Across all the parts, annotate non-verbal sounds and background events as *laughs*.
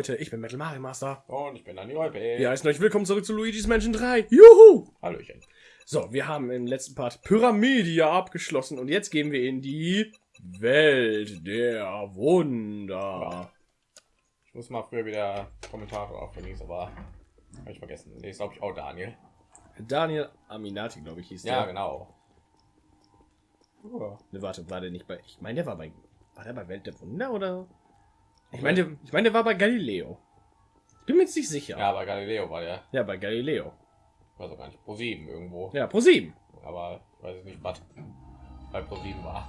Leute, ich bin Metal Mario Master. Und ich bin Dani Olpe. Ja, heißen euch willkommen zurück zu Luigi's Mansion 3. Juhu! Hallöchen. So, wir haben im letzten Part Pyramidia abgeschlossen und jetzt gehen wir in die Welt der Wunder. Ich muss mal früher wieder Kommentare aufnehmen, aber habe ich vergessen. Nee, ist glaube ich auch Daniel. Daniel Aminati, glaube ich, hieß Ja, der. genau. Ja. Ne, warte, war der nicht bei. Ich meine, der war bei. War der bei Welt der Wunder oder? Ich meine, ich meine, der war bei Galileo. Ich bin mir jetzt nicht sicher. Ja, bei Galileo war der, Ja, bei Galileo. ich weiß auch gar nicht, Pro 7 irgendwo. Ja, pro 7. Aber ich weiß nicht, was bei Pro 7 war.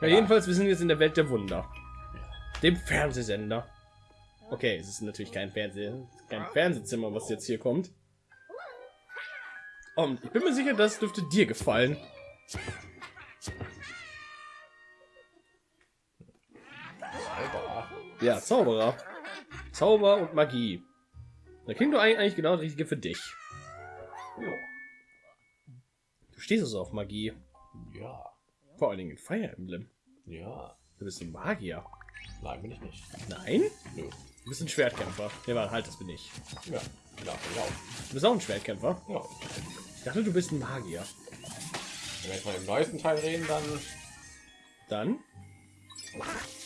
Ja, jedenfalls, wir sind jetzt in der Welt der Wunder. Dem Fernsehsender. Okay, es ist natürlich kein Fernseh, kein Fernsehzimmer, was jetzt hier kommt. Und ich bin mir sicher, das dürfte dir gefallen. Zauberer. Ja, Zauberer. Zauber und Magie. Da klingt doch eigentlich genau das Richtige für dich. Ja. Du stehst also auf Magie. Ja. Vor allen Dingen in Fire Emblem. Ja. Du bist ein Magier. Nein, bin ich nicht. Nein? Nö. Du bist ein Schwertkämpfer. Ja, warte, halt, das bin ich. Ja. Ich auch. Du bist auch ein Schwertkämpfer. Ja. Ich dachte, du bist ein Magier. Wenn wir jetzt mal im neuesten Teil reden, dann Dann,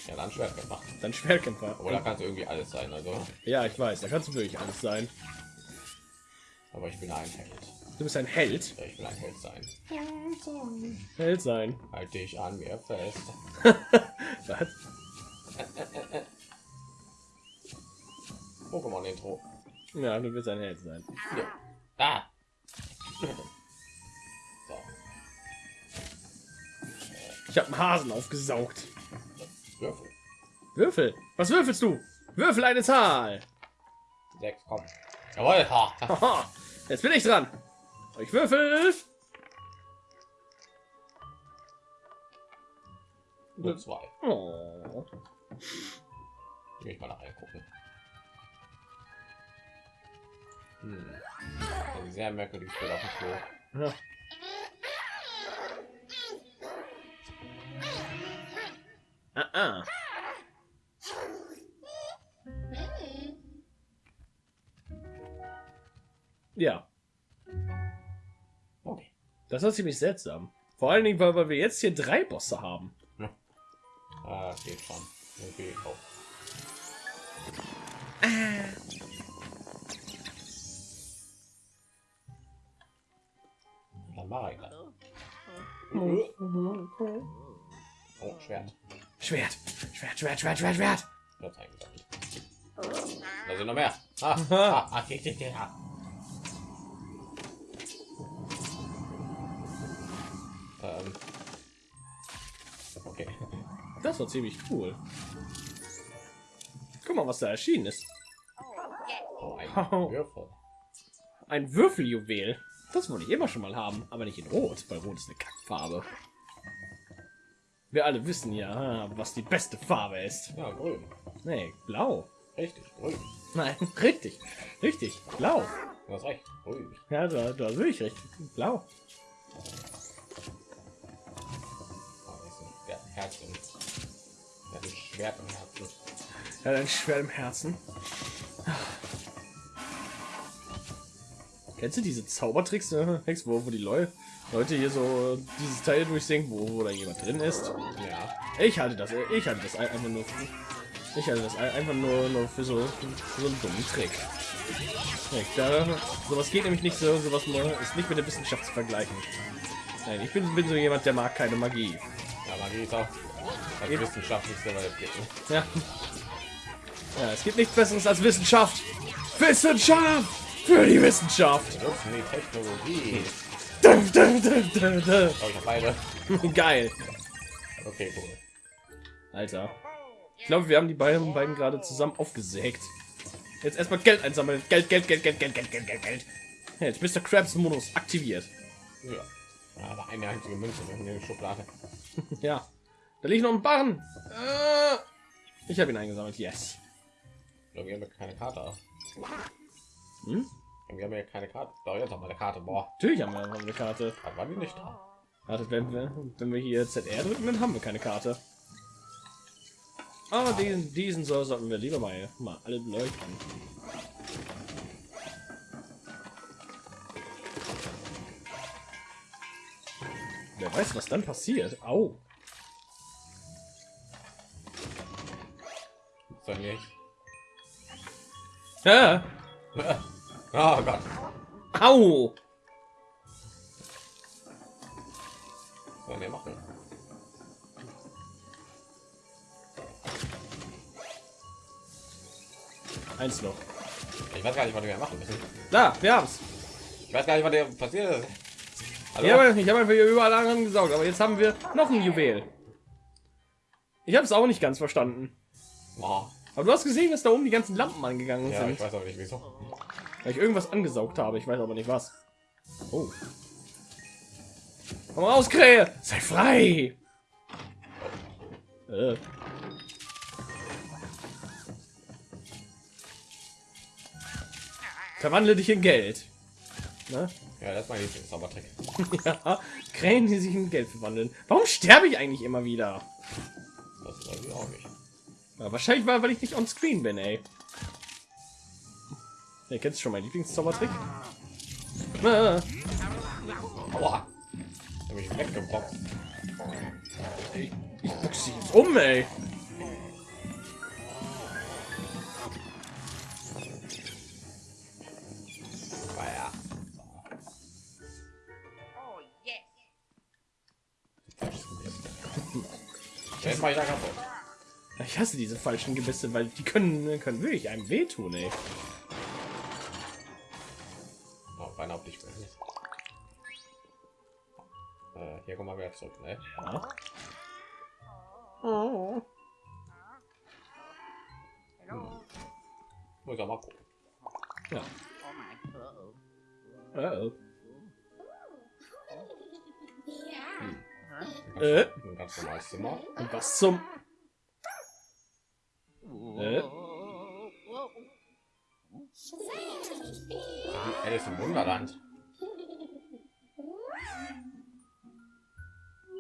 ja, dann Schwertkämpfer. dann Schwertkämpfer. Aber da kann es irgendwie alles sein, also. Ja, ich weiß, da kannst du wirklich alles sein. Aber ich bin ein Held. Du bist ein Held. Ja, ich will ein Held sein. Held sein. *laughs* Halt dich an mir fest. Was? Pokémon-Intro. Ja, du willst ein Held sein. Ja. Ah. So. Ich habe einen Hasen aufgesaugt. Würfel. Würfel. Was würfelst du? Würfel eine Zahl. Sechs, komm. Jawohl. Ha. Jetzt bin ich dran. Ich würfel. Nur zwei. Oh. Will ich mal nach reingucken. Hm. Sehr merkwürdig auf dem Klo. Ja. Ah. Ja, Okay. das war ziemlich seltsam. Vor allen Dingen, weil wir jetzt hier drei Bosse haben. Ah, geht schon. Okay, oh. Schwert. Schwert, Schwert, Schwert, Schwert, Schwert. Da sind noch mehr. Ah, ah, ah, okay, ah. Ähm. Okay. Das war ziemlich cool. Guck mal, was da erschienen ist. Oh, ein Oh. Würfel. Ein Würfeljuwel. Das wollte ich immer schon mal haben, aber nicht in Rot, weil Rot ist eine Kackfarbe. Wir alle wissen ja, was die beste Farbe ist. Ja, grün. Nee, blau. Richtig, grün. Nein, *laughs* richtig. Richtig, blau. Du hast recht. Grün. Ja, du, du hast wirklich recht. Blau. Ah, das ist ein- Der hat ein Herz im. Der hat ein Schwert im Herzen. Er hat ein Schwert im Herzen. Kennst du diese Zaubertricks, äh, Hex, wo, wo die Leu Leute hier so dieses Teil durchsinken, wo, wo da jemand drin ist? Ja. Ich halte das, ich halte das ein- einfach nur, für, ich halte das ein- einfach nur, nur für so, für so einen dummen Trick. Da, sowas geht nämlich nicht so, sowas ist nicht mit der Wissenschaft zu vergleichen. Nein, ich bin, bin so jemand, der mag keine Magie. Ja, Magie ist auch das wissenschaftlichste, was es gibt. ne? Ja. Ja, es gibt nichts Besseres als Wissenschaft. Wissenschaft für die Wissenschaft. Wir nutzen die Technologie. Dun, dun, dun. Oh, ich hab beide. Geil. Okay, cool. Alter. Ich glaube, wir haben die beiden, beiden gerade zusammen aufgesägt. Jetzt erstmal Geld einsammeln. Geld, Geld, Geld, Geld, Geld, Geld, Geld, Geld, Geld. Ja, jetzt Mr. Krabs Modus aktiviert. Ja. Aber eine einzige Münze in der Schublade. *laughs* Ja. Da liegt noch ein Barren. Äh, ich habe ihn eingesammelt. Yes. Irgendwie haben wir keine Karte. Hm? Wir haben ja keine Karte. Doch, jetzt haben wir eine Karte. Boah, Natürlich haben wir eine Karte. da war die nicht da. Warte, wenn wir, wenn wir hier ZR drücken, dann haben wir keine Karte. Aber diesen, diesen soll, sollten wir lieber mal, mal alle beleuchten. Wer weiß, was dann passiert. Au. Soll nicht. Ja. Oh Gott. Au. Was sollen wir machen? Eins noch. Ich weiß gar nicht, was wir machen müssen. Da, wir haben's. Ich weiß gar nicht, was der passiert ist. Hallo? Ich habe einfach hier überall angesaugt, aber jetzt haben wir noch ein Juwel. Ich habe es auch nicht ganz verstanden. Oh. Aber du hast gesehen, dass da oben die ganzen Lampen angegangen Ja, sind. ich weiß auch nicht wieso. Weil ich irgendwas angesaugt habe. Ich weiß aber nicht was. Oh. Komm raus, Krähe! Sei frei! Äh. Verwandle dich in Geld. Ne? Ja, das ist mein Lieblingszaubertrick. ja, Krähen, die sich in Geld verwandeln. Warum sterbe ich eigentlich immer wieder? Das ist irgendwie auch nicht. Ja, wahrscheinlich war, weil ich nicht on screen bin, ey. Ja, kennst du schon meinen Lieblingszaubertrick? Ah, Aua. Hab ich weggebockt. ich ich dich jetzt um, ey. Ja. Oh. Ich hasse diese falschen Gebisse, weil die können, können wirklich einem wehtun, ey. Oh, beinahe auf dich. Äh, hier kommen wir wieder zurück, ne? Ja. Hello. Muss ich auch mal gucken. ja. Oh. Uh -oh. Huh? Äh, Ein ganz normales Zimmer. und was zum... Äh? Alice im Wunderland.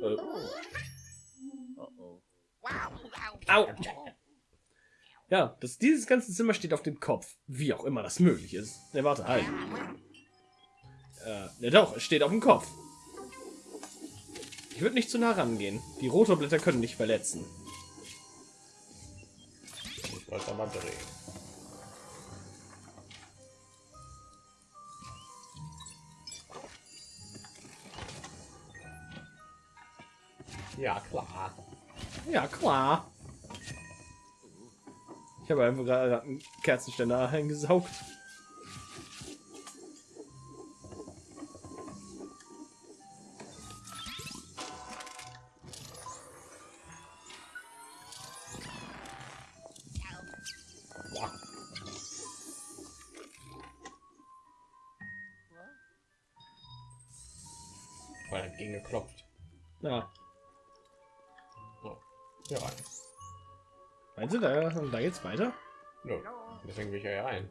Äh. Wow. au! Ja, das, dieses ganze Zimmer steht auf dem Kopf. Wie auch immer das möglich ist. Ne, warte, halt. Äh, ne, doch, es steht auf dem Kopf. Ich würde nicht zu nah rangehen. Die rote Blätter können dich verletzen. Ich wollte aber drehen. Ja, klar. Ja, klar. Ich habe einfach gerade einen Kerzenständer eingesaugt. Weil er geklopft. Ja. Hier rein. meinst du, da, da geht's weiter? Nö. Deswegen will ich ja rein.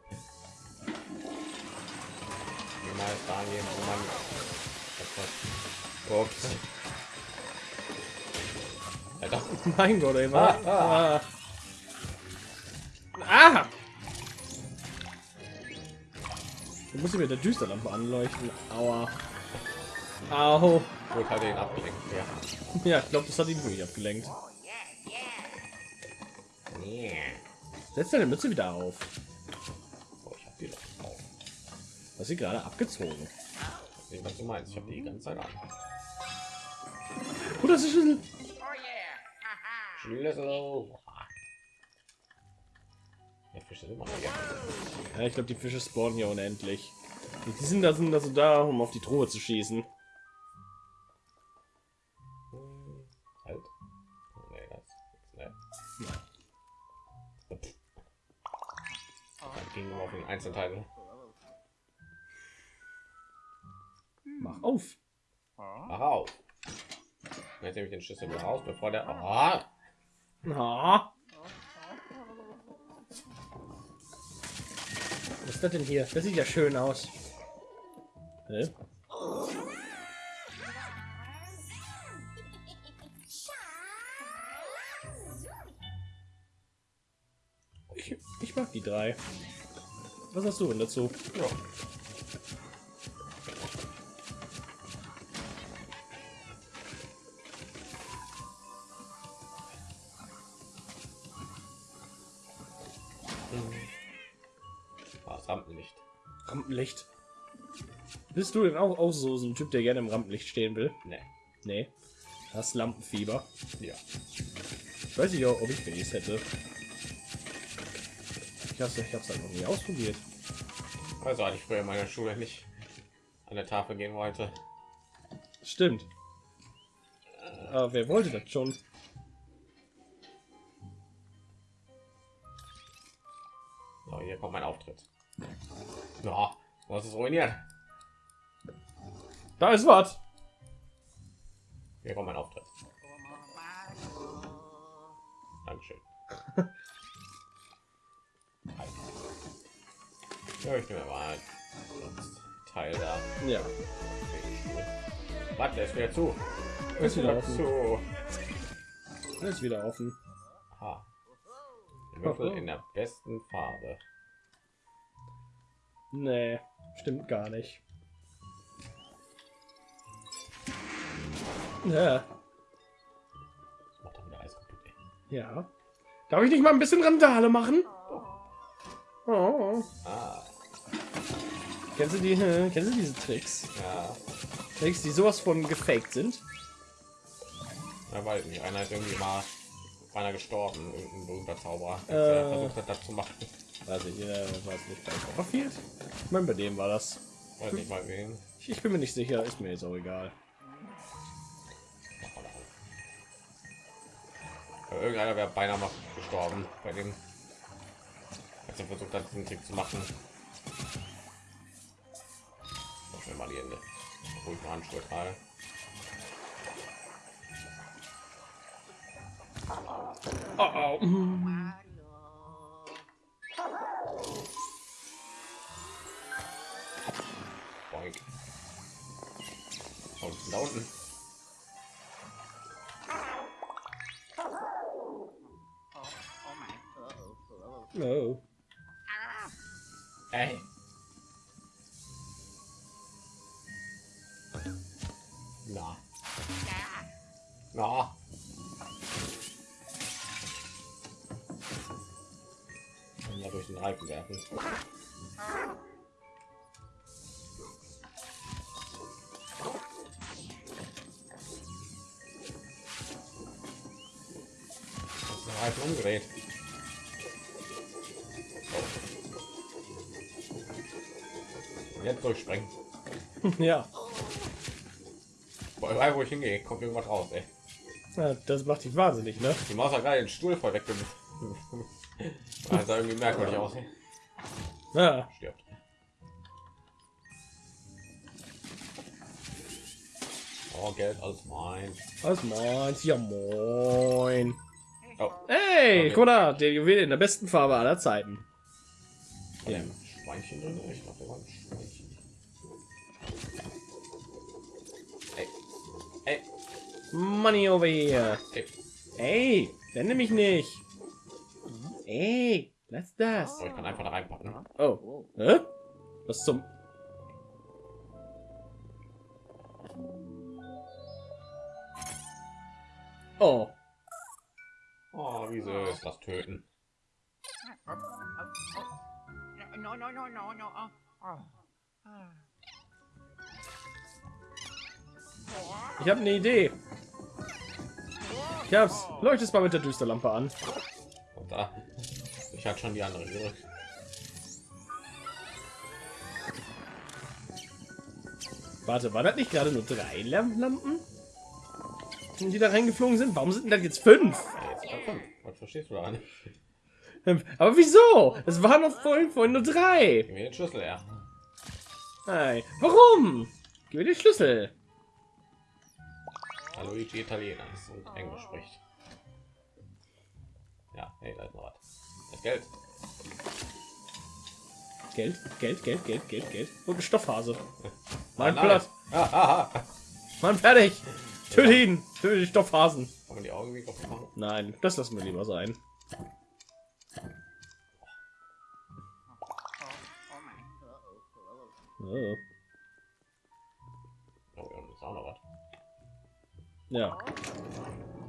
Niemals da gehen, wo man. Das Ups. Alter. Mein Gott, ey, was? Ah, Ah. ah. Du musst mit der Düsterlampe anleuchten. Aua. Au. Gut, hat ihn abgelenkt. Ja. Ja, ich glaube, das hat ihn wirklich abgelenkt. Setz deine Mütze wieder auf. Oh, ich hab die doch drauf. Was sie gerade abgezogen. Ich weiß was du meinst. Ich hab die ganze Zeit an. Gut, das ist Schlüssel. Oh, yeah. Haha. Schlüssel. Der Fisch sind immer. Ja, ich glaube, die Fische spawnen hier unendlich. Die sind da, sind also da, um auf die Truhe zu schießen. Den Einzelteile. Mach auf. Mach auf. Jetzt nehme ich den Schlüssel wieder raus, bevor der. Ah! Na. Was ist das denn hier? Das sieht ja schön aus. Hä? drei. Was hast du denn dazu? Ja. Ah, das Rampenlicht. Rampenlicht. Bist du denn auch, auch so, so ein Typ, der gerne im Rampenlicht stehen will? Ne. Nee. Das Lampenfieber. Ja. Ich weiß nicht, ob ich Base hätte. Ich hab's, ich hab's halt noch nie ausprobiert. Also hatte ich früher in meiner Schule nicht an der Tafel gehen wollte. Stimmt. Aber wer wollte das schon? So, hier kommt mein Auftritt. Ja, was ist ruiniert? Da ist was. Hier kommt mein Auftritt. Dankeschön. Ja, ich nehme mal Teil da. Ja. Warte, ist wieder zu. Ist wieder offen. zu. Ist wieder offen. Der Würfel in der besten Farbe. Nee, stimmt gar nicht. Ja. Das macht doch wieder alles kaputt. Ey. Ja. Darf ich nicht mal ein bisschen Randale machen? Oh. Ah, Kennst du die? *laughs* Kennst du diese Tricks? ja. Tricks, die sowas von gefaked sind? Ja, weiß nicht. Einer ist irgendwie mal einer gestorben, irgendein berühmter Zauberer, Äh. der versucht hat, das zu machen. Weiß ich, äh, weiß nicht. Bei Copperfield? Ich meine, bei dem war das. Weiß nicht mal wen. Ich, ich bin mir nicht sicher, ist mir jetzt auch egal. Irgendeiner wäre beinahe mal gestorben bei dem, als er versucht hat, diesen Trick zu machen. Obwohl ich eine Handschuhe trage. Oh, oh. Boink. Und da unten. Oh, oh my. Oh, oh. No. Der Reifen umgedreht. Jetzt durchsprengen. *laughs* ja. Boah, wo ich hingehe, kommt irgendwas raus, ey. ja. Das macht dich wahnsinnig, ne? Die Maus hat gerade den Stuhl voll weg. Das *laughs* sah irgendwie merkwürdig aus. ey. Ja. Stirbt. Oh, Geld, alles mein. Was meins? Ja, moin. Oh, Hey, Okay. guck mal der Juwel in der besten Farbe aller Zeiten. ja. Schweinchen drin? Ich da war ein Schweinchen. Ey. Ey. Money over here. Ey. Ey, nenne mich nicht. Ey, lass das. So, ich kann einfach da reinpacken. Oh. Hä? Was zum... Oh. Oh, wie süß das Töten. No, no, no, no, no. Ich habe eine Idee. Ich hab's. Leuchtest mal mit der Düsterlampe an. Und da. Ich hatte schon die andere gedrückt. Warte, war das nicht gerade nur drei Lam- Lampen? Die da reingeflogen sind? Warum sind denn das jetzt fünf? Was verstehst du daran? Ähm, Aber wieso? Es waren noch vorhin, vorhin nur drei. Gib mir den Schlüssel her. Nein. Warum? Gib mir den Schlüssel. Da Luigi Italiener ist und Englisch spricht. Ja, hey, da ist noch was. Das Geld. Geld, Geld, Geld, Geld, Geld, Geld. Und ein Stoffhase. *laughs* Mein Platz. Ah, aha. Mann, fertig. Töte ihn. Töte die Stoffhasen. Fangen die Augen weg aufmachen? Nein, das lassen wir lieber sein. Oh. Oh, das ist auch. Ja.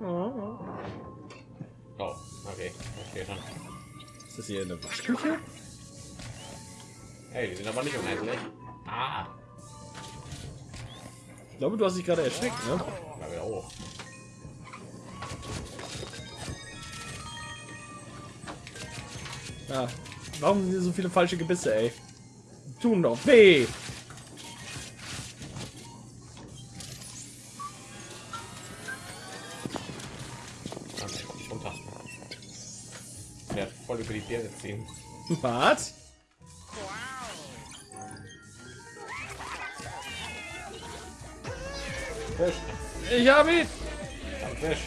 Oh, oh. okay. Verstehe schon. Ist das hier eine Waschküche? Hey, die sind aber nicht unendlich. Ah. Ich glaube, du hast dich gerade erschreckt, ne? Ja, Ja. Warum sind hier so viele falsche Gebisse, ey? Tun doch weh! Voll über die Birne ziehen. Was? Fisch. Ich hab ihn! Ein Fisch.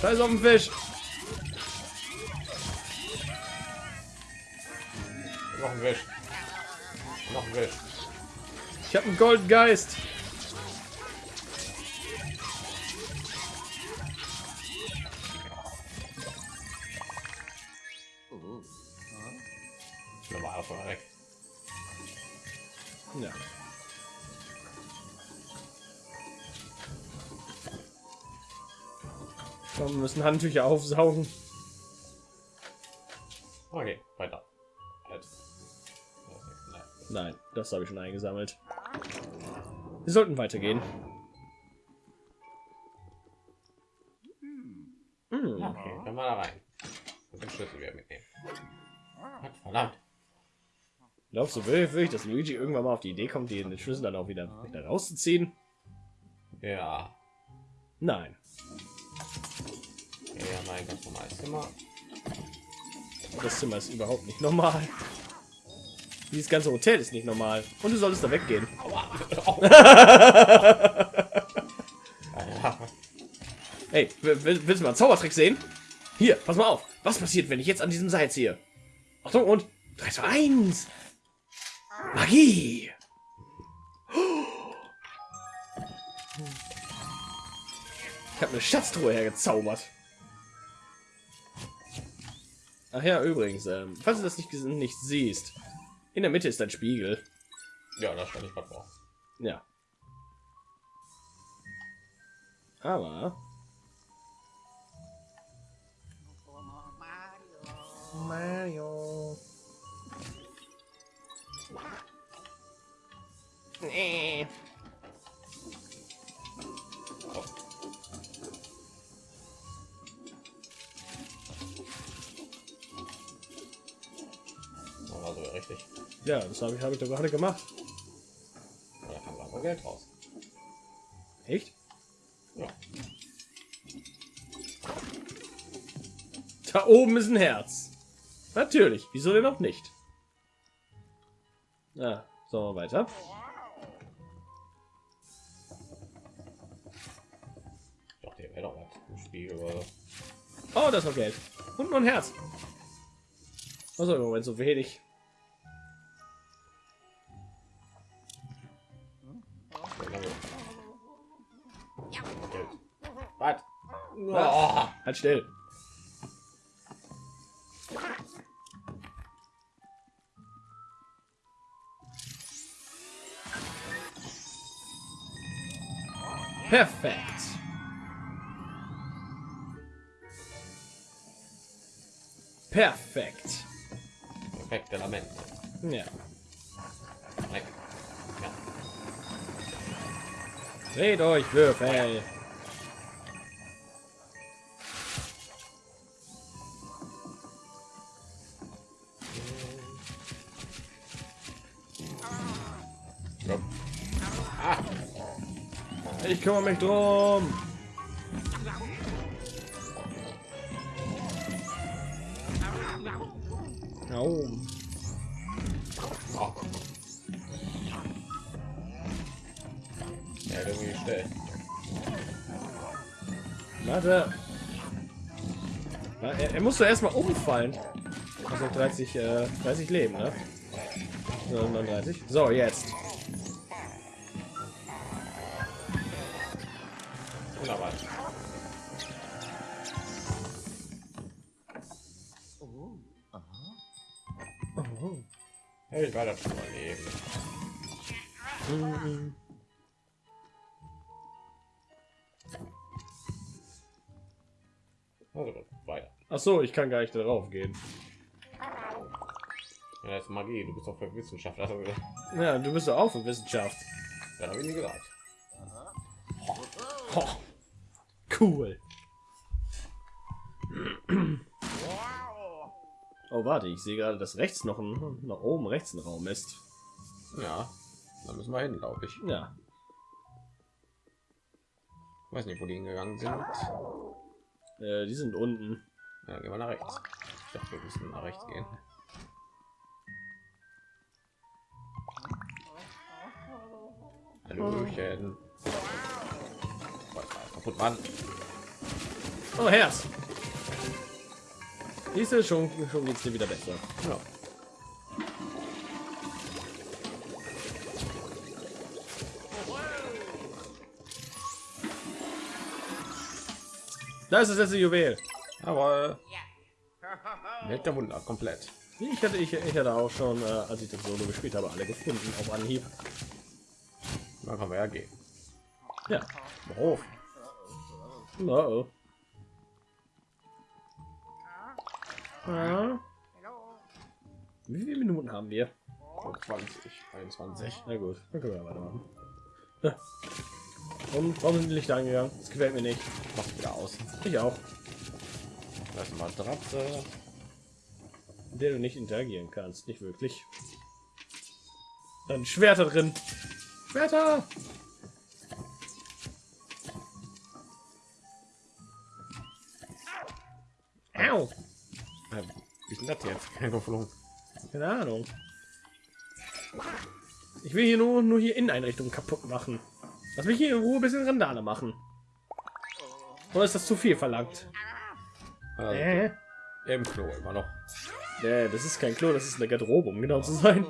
Scheiß auf den Fisch! Ein Fisch. Noch ein Fisch. Ich hab einen Goldgeist! Normal von weg. Ja. Komm, wir müssen Handtücher aufsaugen. Okay, weiter. Halt. Nein. Das habe ich schon eingesammelt. Wir sollten weitergehen. Hm. Okay, dann mal da rein. Und den Schlüssel wieder mitnehmen. Gott, verdammt. Glaubst du wirklich, dass Luigi irgendwann mal auf die Idee kommt, den Schlüssel dann auch wieder, wieder rauszuziehen? Ja. Nein. Ja, mein ganz normales Zimmer. Das Zimmer ist überhaupt nicht normal. Dieses ganze Hotel ist nicht normal. Und du solltest da weggehen. Hey, will- will- willst du mal einen Zaubertrick sehen? Hier, pass mal auf. Was passiert, wenn ich jetzt an diesem Seil ziehe? Achtung und 3, 2, 1. Magie. Ich habe eine Schatztruhe hergezaubert. Ach ja, übrigens, ähm, falls du das nicht, nicht siehst, in der Mitte ist ein Spiegel. Ja, da stand ich gerade vor. Ja. Aber Mario. Mario. Nee. Ja, das habe ich, hab ich doch gerade gemacht. Da kam aber Geld raus. Echt? Ja. Da oben ist ein Herz. Natürlich. Wieso denn auch nicht? Ja, so weiter. Dachte, hier wäre doch was im Spiegel oder. Oh, das noch Geld. Und noch ein Herz. Also im Moment so wenig. Halt still. Perfekt. Perfekt. Perfekte Lament. Ja. Dreht euch, Würfel. Ich kümmere mich drum. Ja, irgendwie schnell. Warte. Ja, er, er muss doch erstmal umfallen. Also 30, äh, 30 Leben, ne? So, 39. So, jetzt. Das schon mal leben. Mhm. Also, weiter. Ach so, ich kann gar nicht darauf gehen. Ja, das ist Magie. Du bist doch für Wissenschaftler. Also, Ja, du bist auch für Wissenschaft. ja, habe ich nie gesagt. Ho. Cool. Oh, warte, ich sehe gerade, dass rechts noch ein, nach oben rechts ein Raum ist. Ja, da müssen wir hin, glaube ich. Ja, Ich weiß nicht, wo die hingegangen sind. äh, die sind unten. Ja, gehen wir nach rechts. Ich dachte, wir müssen nach rechts gehen. Hallöchen. Oh, Herz. Du, schon, schon geht's dir wieder besser. Ja. Da ist das Juwel. Aber Welt der Wunder komplett. Ich hatte, ich, ich hatte auch schon, äh, als ich das Solo gespielt habe, alle gefunden auf Anhieb. Da kann man ja gehen. Ja. Oh, oh. Ja. Hello. Wie viele Minuten haben wir? 20, 21. Na gut, dann können wir weitermachen. Ja. Und warum sind die Lichter angegangen? Das gefällt mir nicht. Macht wieder aus. Ich auch. Das ist Matratze. Mit der du nicht interagieren kannst. Nicht wirklich. Dann Schwerter drin. Schwerter! Au! Denn das jetzt? Kein geflogen. Keine Ahnung. Ich will hier nur, nur hier Inneneinrichtungen kaputt machen. Lass mich hier in Ruhe ein bisschen Randale machen. Oder ist das zu viel verlangt? Also, Äh? Im Klo immer noch. Nee, das ist kein Klo, das ist eine Garderobe, um genau zu sein.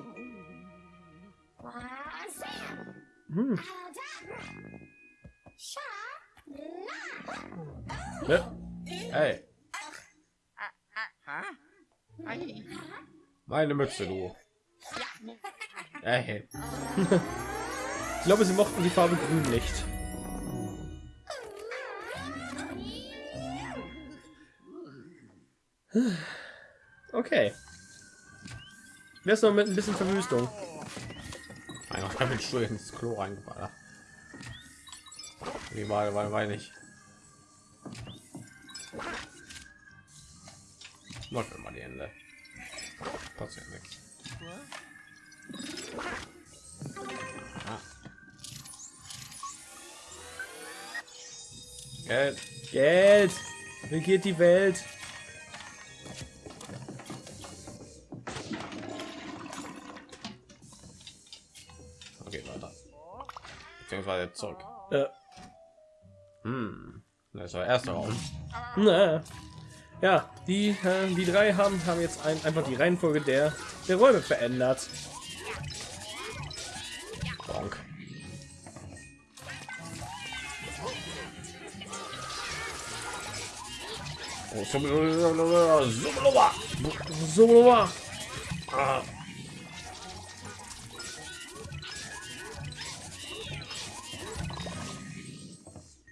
Hm. Hey. Meine Mütze, du. Hey, ich glaube, sie mochten die Farbe grün nicht. Okay. Wer ist noch mit ein bisschen Verwüstung? einfach kann mit Stuhl ins Klo reingefallen. Wie war, war, war nicht. Mir mal die Hände. Passiert nichts. Ah. Geld. Geld! Regiert die Welt! Okay, weiter. Beziehungsweise zurück. Äh, Hm. Das ist der erste Raum. na. Ja, die, äh, die drei haben, haben jetzt ein, einfach die Reihenfolge der, der Räume verändert. Bonk.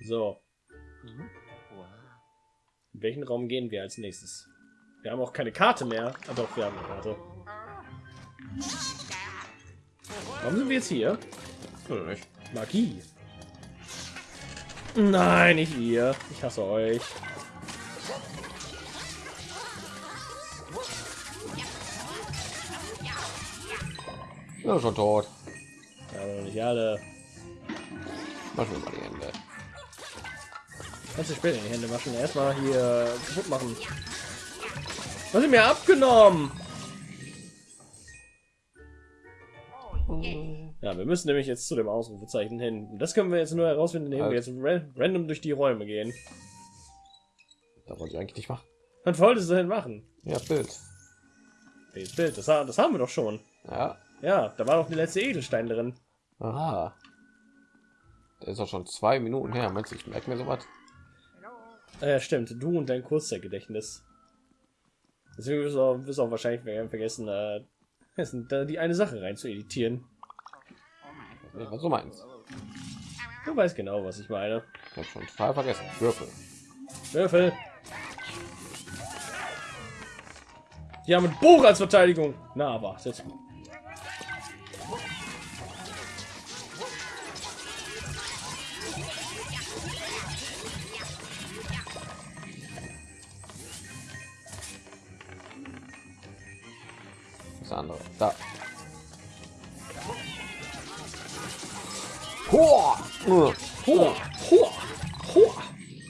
So. In welchen Raum gehen wir als nächstes? Wir haben auch keine Karte mehr. Ah, doch, wir haben eine Karte. Warum sind wir jetzt hier? Magie. Nein, nicht ihr. Ich hasse euch. Ja, schon tot. Ja, aber nicht alle. Mach mir mal die Hände. Kannst du später in die Hände waschen. Erstmal hier kaputt machen. Was sie mir abgenommen? Ja, wir müssen nämlich jetzt zu dem Ausrufezeichen hin. Und das können wir jetzt nur herausfinden, indem wir jetzt ra random durch die Räume gehen. Da wollte ich eigentlich nicht machen. Was wolltest du denn machen? Ja, Bild. Das Bild, das, das haben wir doch schon. Ja. Ja, da war doch der letzte Edelstein drin. Aha. Der ist auch schon zwei Minuten her. Meinst du, ich merke mir sowas? Hello. Äh, stimmt, du und dein Kurzzeitgedächtnis. Deswegen wirst du auch, wirst du auch wahrscheinlich ver- vergessen, äh, da die eine Sache rein zu editieren. Ja, was du meinst. Du weißt genau, was ich meine. Ich hab schon total vergessen. Würfel. Würfel. Die haben ein Buch als Verteidigung. Na, aber jetzt.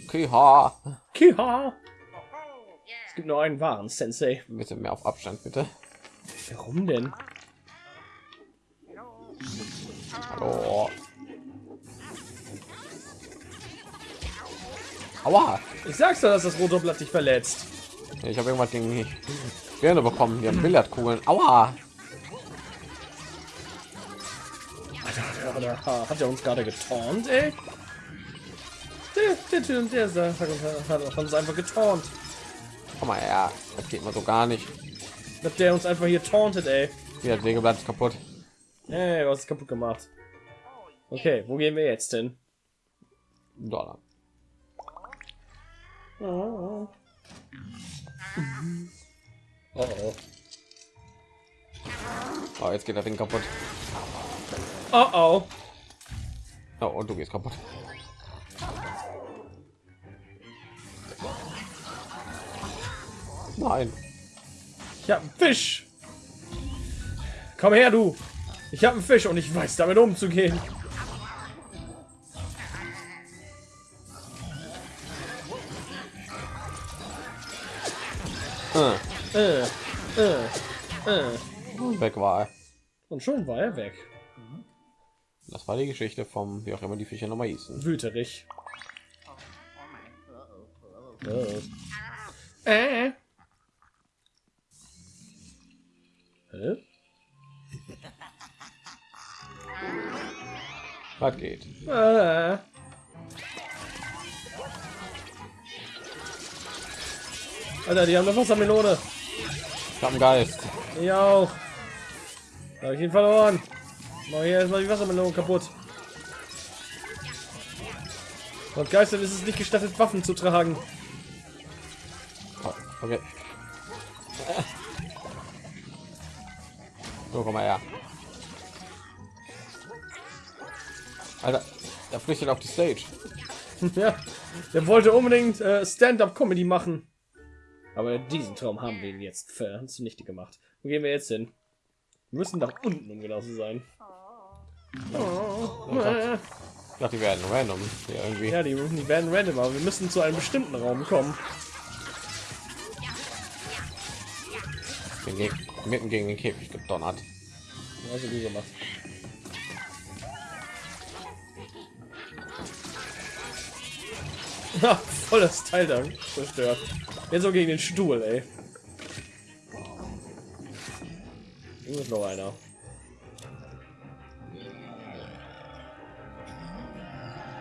Kiha. Kiha. Es gibt nur einen wahren Sensei. Bisschen mehr auf Abstand, bitte. Warum denn? Hallo. Aua! Ich sag's doch, dass das rote Blatt dich verletzt. Ich habe irgendwas gegen die Birne bekommen. Die haben Billardkugeln. Aua! Alter, ha- hat er uns gerade getornt, ey? Der, der, der, der, der hat, uns einfach getornt. Komm mal her. Das geht mal so gar nicht. Hat der uns einfach hier tauntet, ey. Hier, das Sägeblatt ist kaputt. Ey, was ist kaputt gemacht? Okay, wo gehen wir jetzt hin? Dollar. Oh, oh. oh. Oh, jetzt geht das Ding kaputt. Oh, oh. Oh, und du gehst kaputt. Nein. Ich hab einen Fisch. Komm her, du. Ich habe einen Fisch und ich weiß damit umzugehen. Äh, Äh, äh, äh. weg war er. Und schon war er weg. Das war die Geschichte vom, wie auch immer die Fische noch mal hießen. Wüterich. Oh. Äh. Hä? Was geht? Äh. Alter, die haben eine Wassermelone. Ich hab einen Geist. Ich auch. Habe ich ihn verloren. Mach hier erstmal die Wassermelone kaputt. Und Geistern ist es nicht gestattet, Waffen zu tragen. Oh, okay. So, komm mal her. Alter, er flüchtet auf die Stage. *laughs* ja, der wollte unbedingt äh, Stand-up-Comedy machen. Aber diesen Traum haben wir jetzt für zunichte gemacht. Wo gehen wir jetzt hin? Wir müssen nach unten, um genau zu sein. Oh, äh. Ich dachte, die werden random hier irgendwie. Ja, die, die werden random, aber wir müssen zu einem bestimmten Raum kommen. Geg mitten gegen den Käfig gedonnert. Also gut gemacht. *laughs* Voll das Teil da zerstört. Jetzt so gegen den Stuhl, ey. Hier ist noch einer.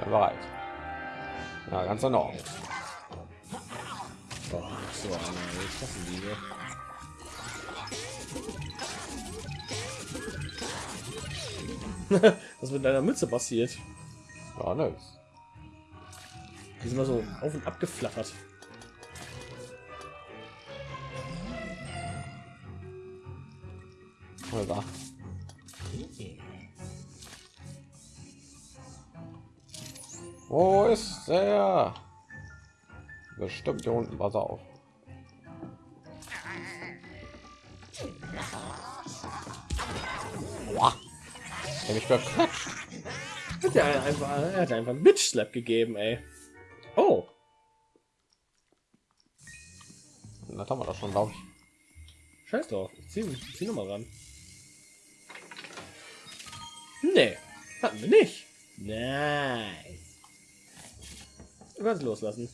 Bereit. Ja, ganz Ordnung. Oh, so ich hasse diese. Was mit deiner Mütze passiert? Ja, ne. Die sind mal so auf und ab geflattert. Wo ist er? Bestimmt hier unten. Pass auf. Boah. Er mich beklatscht. Hat er einfach, er hat einfach einen Bitch Slap gegeben, ey. Oh, Das haben wir doch schon, glaube ich. scheiß drauf. Ich zieh, ich zieh noch mal ran. Nee, hatten wir nicht. Nice. Du kannst loslassen.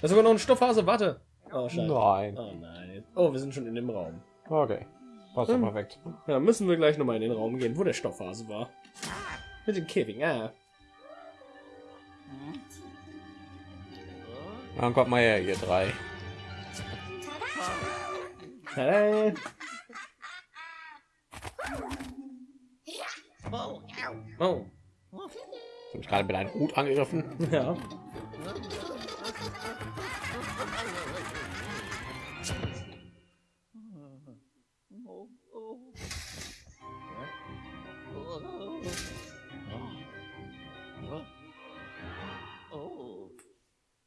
Das ist sogar noch ein Stoffhase. Warte. Oh, scheiße. Nein. Oh nein. Oh, wir sind schon in dem Raum. Okay. Passt Hm. perfekt. Ja, müssen wir gleich noch mal in den Raum gehen, wo der Stoffhase war. Mit den Käfigen. Ah. Dann kommt mal her, ihr drei. Tada. Oh, ow. Oh, Hab ich gerade mit einem Hut angegriffen. ja.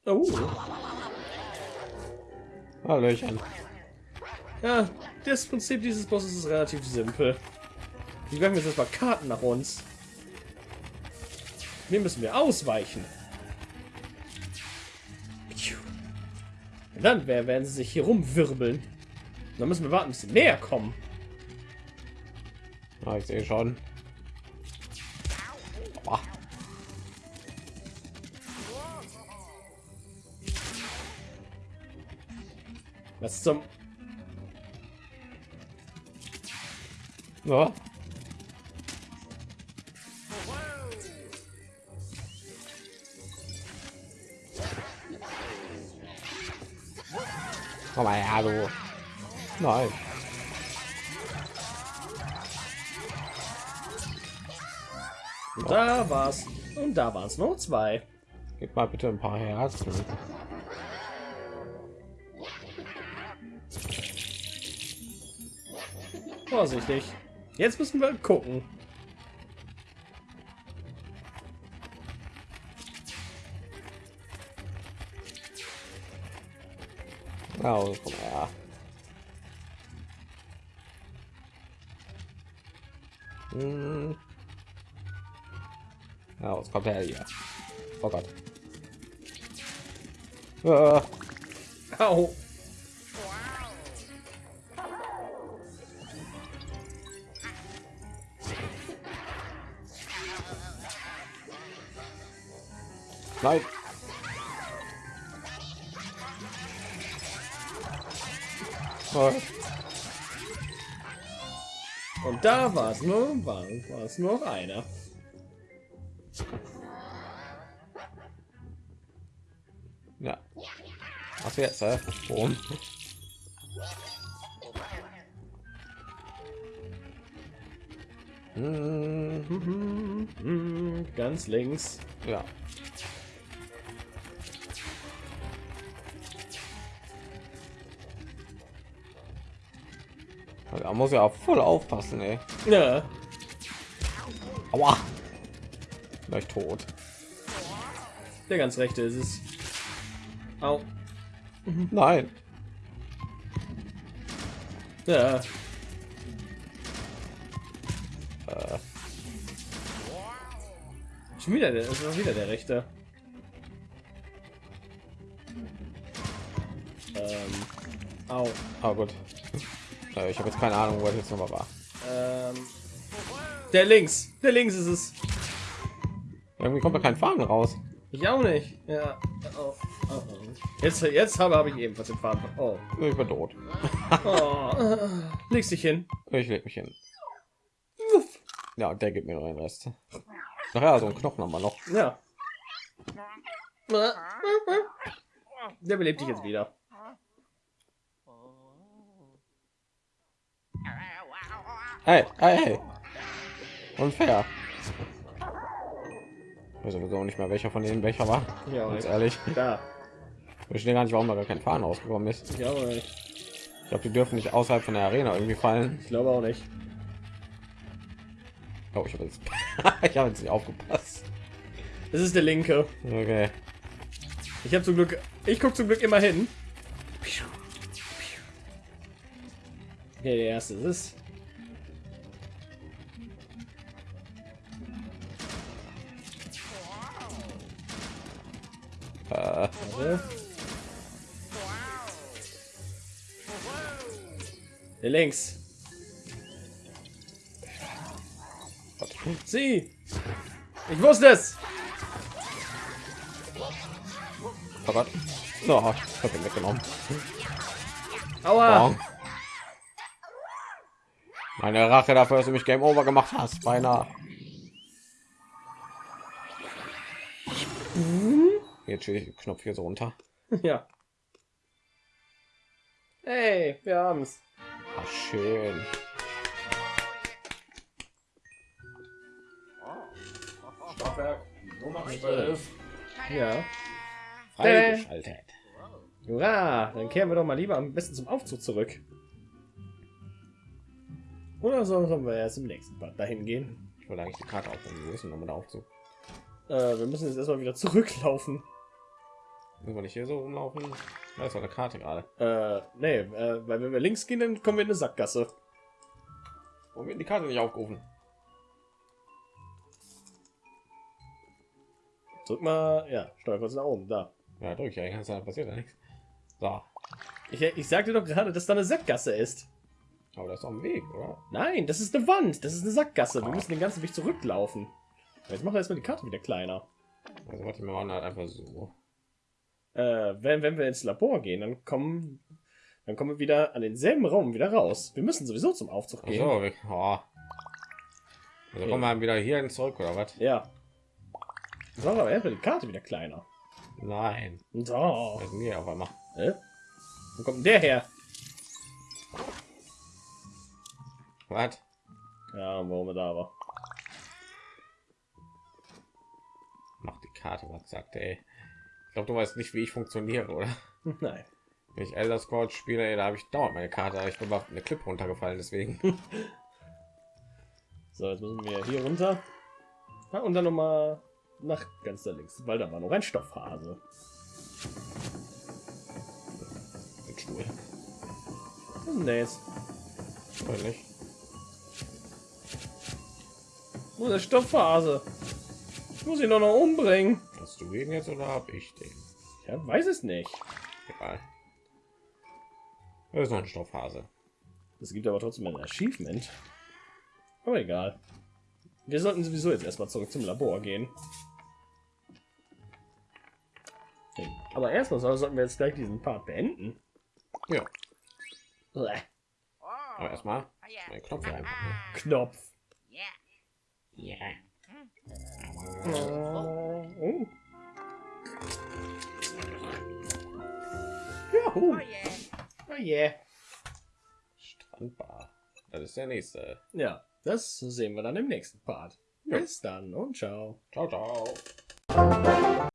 Oh. Hallöchen. Ja, das Prinzip dieses Bosses ist relativ simpel. Die werfen jetzt erstmal Karten nach uns. Dem müssen wir ausweichen. Und dann wer- werden sie sich hier rumwirbeln. Dann müssen wir warten, bis sie näher kommen. Ah, ich sehe schon. Aua. Was zum... Ja. Komm mal her, du. Nein. Da war's. Und da waren es noch zwei. Gib mal bitte ein paar Herzen. Vorsichtig. Jetzt müssen wir gucken. Ja, also, komm mal her. Hm. Ja, was kommt her hier? Oh Gott. Äh, Au. nein. Und da war es nur, war, war es nur einer. ja. Was jetzt? Äh? Warum? Hm, Mhm, mhm, Ganz links. ja. Da muss ja auch voll aufpassen, ey. Ja. Aua. Gleich tot. Der ganz rechte ist es. Au. Nein. Ja. Äh, Schon wieder der, ist wieder der rechte. Ähm. Au. ah gut. Äh, ich habe jetzt keine Ahnung, wo das jetzt nochmal war. Ähm. Der links. Der links ist es. Irgendwie kommt da kein Faden raus. Ich auch nicht. Ja. Oh. Oh, oh. Jetzt, jetzt habe, habe ich ebenfalls den Faden. Oh. Ich bin tot. oh. *laughs* Legst dich hin. Ich leg mich hin. Ja, der gibt mir noch einen Rest. Ach ja, so ein Knochen haben wir noch. Ja. Der belebt dich jetzt wieder. Hey, hey, hey. Unfair. Ich weiß sowieso nicht mehr, welcher von denen welcher war. Ja, Ganz ehrlich. Da. Ich verstehe gar nicht, warum da gar kein Fahren rausgekommen ist. Ich glaube nicht. Ich glaube, die dürfen nicht außerhalb von der Arena irgendwie fallen. Ich glaube auch nicht. Oh, ich habe jetzt, *laughs* ich habe jetzt nicht aufgepasst. Das ist der linke. Okay. Ich habe zum Glück. Ich gucke zum Glück immer hin. Okay, der erste ist es. Warte. Der links. Gott. Sie. Ich wusste es. Oh Gott. No, ich habe ihn weggenommen. Aua. Wow. Meine Rache dafür, dass du mich Game Over gemacht hast, beinahe. Jetzt steht Knopf hier so runter. *laughs* Ja. Hey, wir haben's. Ach, schön. Ja. Freigeschaltet. Hurra! Dann kehren wir doch mal lieber am besten zum Aufzug zurück. Oder so sollen wir erst im nächsten Part dahin gehen? Ich wollte eigentlich die Karte aufnehmen. Wo ist denn nochmal der Aufzug? Äh, wir müssen jetzt erstmal wieder zurücklaufen. Müssen wir nicht hier so rumlaufen? Da ist eine Karte gerade. Äh, nee, äh, weil wenn wir links gehen, dann kommen wir in eine Sackgasse. Warum wird die Karte nicht aufgerufen? Drück mal, ja, steuer kurz nach oben, da. Ja, drücke ich ja Zeit, passiert ja nichts. So, Ich, ich sagte doch gerade, dass da eine Sackgasse ist. aber das ist ein Weg, oder? Nein, das ist eine Wand, das ist eine Sackgasse. Wir müssen den ganzen Weg zurücklaufen. Jetzt machen wir erstmal die Karte wieder kleiner. Also warte, wir machen halt einfach so. Äh, wenn, wenn wir ins Labor gehen, dann kommen, dann kommen wir wieder an denselben Raum wieder raus. Wir müssen sowieso zum Aufzug gehen. so, wir, oh. Also kommen wir wieder hierhin zurück, oder was? Ja. Wir aber erstmal die Karte wieder kleiner. Nein. So. Hier auf einmal? Hä? Wo kommt der her? Was? Ja, warum er da war. Mach die Karte, was sagt er, glaube, du weißt nicht, wie ich funktioniere, oder? *laughs* Nein. Wenn ich Elder Scrolls spiele, da habe ich dauernd meine Karte, ich bin auf eine Clip runtergefallen, deswegen. *laughs* So, jetzt müssen wir hier runter. Ja, und dann noch mal nach ganz da links, weil da war noch ein Stoffhase. Mit Stuhl. Was ist? Weiß nicht. Wo ist der Stoffhase? Ich muss ihn doch noch umbringen. Hast du ihn jetzt oder habe ich den? Ja, weiß es nicht. Egal. Das ist noch ein Stoffhase. Es gibt aber trotzdem ein Achievement. Aber egal. Wir sollten sowieso jetzt erstmal zurück zum Labor gehen. Aber erstmal sollten wir jetzt gleich diesen Part beenden. Ja, Oh. aber erstmal mein Knopf einfach. ne? Knopf. Ja. Ja. Oh. Oh, Juhu. yeah. Oh yeah. Strandbar. Das ist der nächste. Ja, das sehen wir dann im nächsten Part. Bis dann und ciao. Ciao, ciao.